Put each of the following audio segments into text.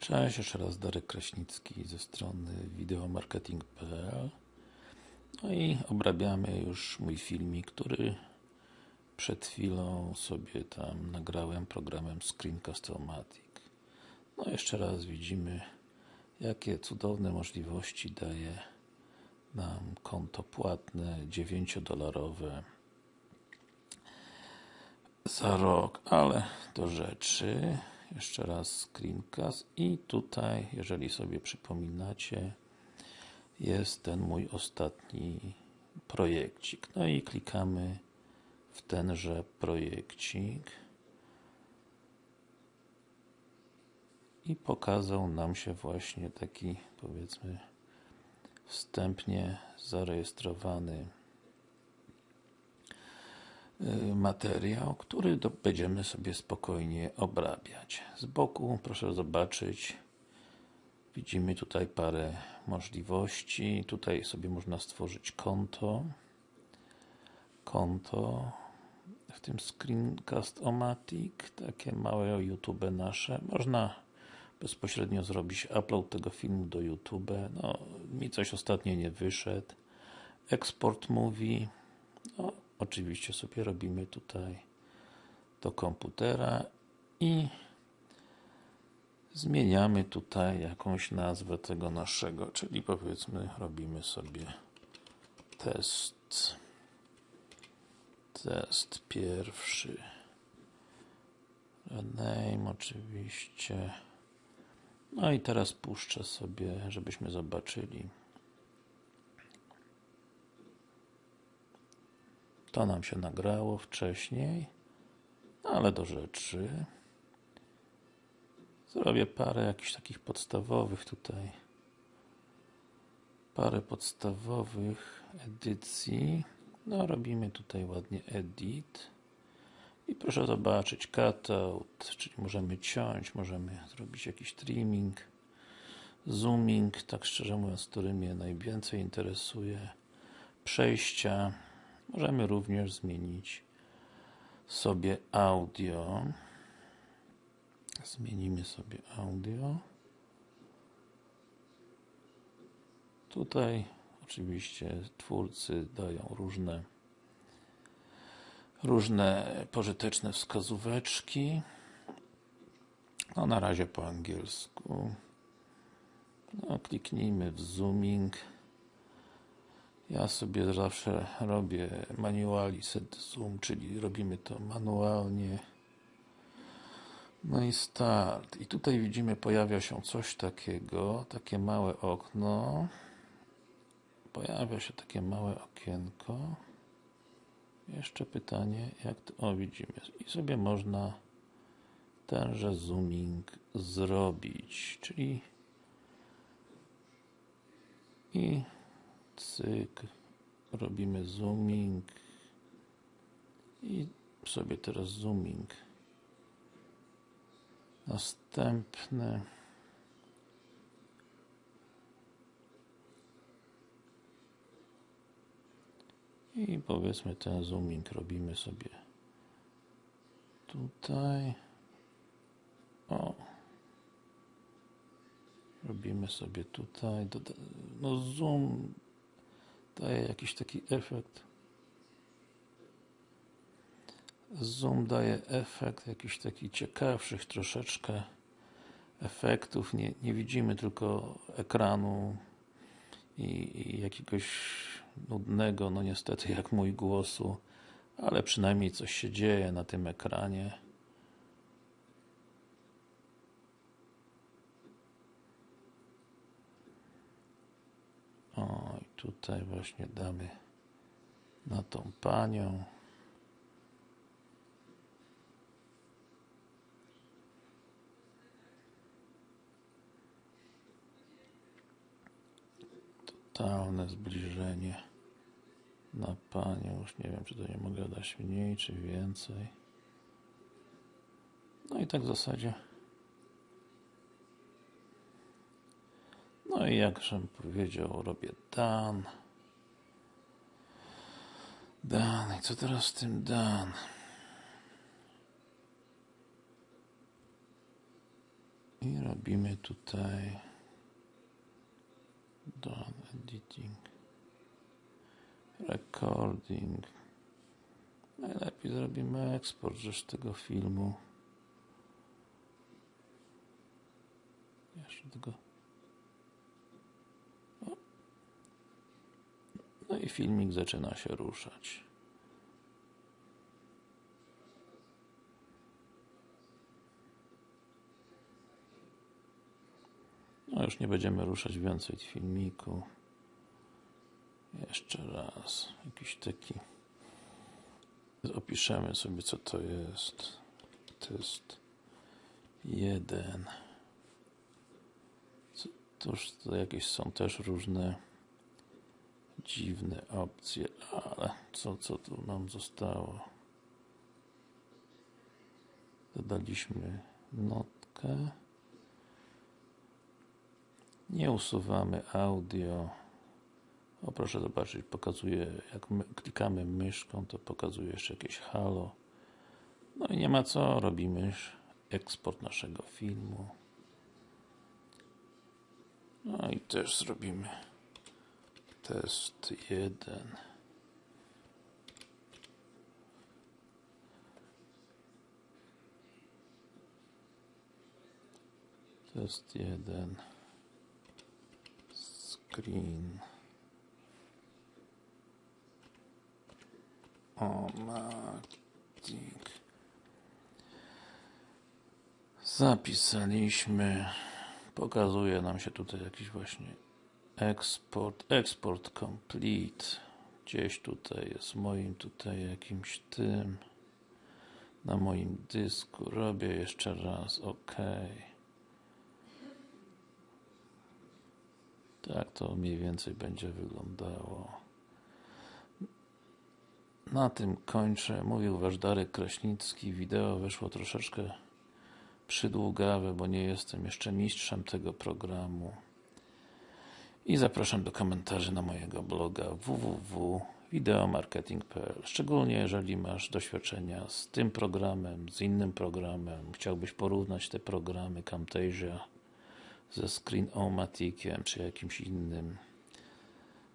Cześć, jeszcze raz Darek Kraśnicki ze strony wideomarketing.pl No i obrabiamy już mój filmik, który przed chwilą sobie tam nagrałem programem Screencast-O-Matic. No jeszcze raz widzimy jakie cudowne możliwości daje nam konto płatne 9-dolarowe za rok, ale do rzeczy jeszcze raz screencast i tutaj, jeżeli sobie przypominacie jest ten mój ostatni projekcik. No i klikamy w tenże projekcik i pokazał nam się właśnie taki powiedzmy wstępnie zarejestrowany materiał, który będziemy sobie spokojnie obrabiać. Z boku proszę zobaczyć widzimy tutaj parę możliwości. Tutaj sobie można stworzyć konto. Konto w tym Screencast-O-Matic, takie małe YouTube nasze. Można bezpośrednio zrobić upload tego filmu do YouTube. No, mi coś ostatnio nie wyszedł. Export Movie. No, oczywiście sobie robimy tutaj do komputera i zmieniamy tutaj jakąś nazwę tego naszego, czyli powiedzmy robimy sobie test test pierwszy name oczywiście no i teraz puszczę sobie, żebyśmy zobaczyli. To nam się nagrało wcześniej, no ale do rzeczy. Zrobię parę jakichś takich podstawowych tutaj. Parę podstawowych edycji. No, robimy tutaj ładnie edit. I proszę zobaczyć, cutout, czyli możemy ciąć, możemy zrobić jakiś trimming, zooming, tak szczerze mówiąc, który mnie najwięcej interesuje, przejścia. Możemy również zmienić sobie audio. Zmienimy sobie audio. Tutaj oczywiście twórcy dają różne różne pożyteczne wskazóweczki. No na razie po angielsku. No, kliknijmy w zooming. Ja sobie zawsze robię manually set zoom, czyli robimy to manualnie. No i start. I tutaj widzimy, pojawia się coś takiego, takie małe okno. Pojawia się takie małe okienko. Jeszcze pytanie, jak to, o widzimy, i sobie można tenże zooming zrobić, czyli i cyk, robimy zooming i sobie teraz zooming. Następny. I powiedzmy ten zooming robimy sobie tutaj. O. Robimy sobie tutaj. No zoom daje jakiś taki efekt zoom daje efekt jakiś taki ciekawszych troszeczkę efektów nie, nie widzimy tylko ekranu i, i jakiegoś nudnego, no niestety jak mój głosu, ale przynajmniej coś się dzieje na tym ekranie. O, i tutaj właśnie damy na tą panią. totalne zbliżenie na panią. Już nie wiem, czy to nie mogę dać mniej, czy więcej. No i tak w zasadzie. No i jakżem powiedział, robię dan. Dan. I co teraz z tym dan? I robimy tutaj done editing recording najlepiej zrobimy eksport rzecz tego filmu jeszcze tego o. i filmik zaczyna się ruszać No już nie będziemy ruszać więcej filmiku. Jeszcze raz. Jakiś taki. Opiszemy sobie co to jest. Test jeden. Toż to jakieś są też różne dziwne opcje, ale co, co tu nam zostało? Dodaliśmy notkę. Nie usuwamy audio. O, proszę zobaczyć, pokazuje, jak my, klikamy myszką, to pokazuje jeszcze jakieś halo. No i nie ma co, robimy eksport naszego filmu. No i też zrobimy test jeden. Test jeden. Screen. Omatic zapisaliśmy. Pokazuje nam się tutaj jakiś właśnie eksport, export complete gdzieś tutaj jest moim tutaj jakimś tym na moim dysku robię jeszcze raz OK Tak to mniej więcej będzie wyglądało. Na tym kończę. Mówił Wasz Darek Kraśnicki. Wideo wyszło troszeczkę przydługawe, bo nie jestem jeszcze mistrzem tego programu. I zapraszam do komentarzy na mojego bloga www.videomarketing.pl Szczególnie jeżeli masz doświadczenia z tym programem, z innym programem, chciałbyś porównać te programy Camtasia ze Screen-O-Maticiem czy jakimś innym.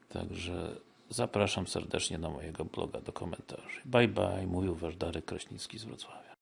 Także zapraszam serdecznie na mojego bloga do komentarzy. Bye bye, mówił Wasz Darek Kraśnicki z Wrocławia.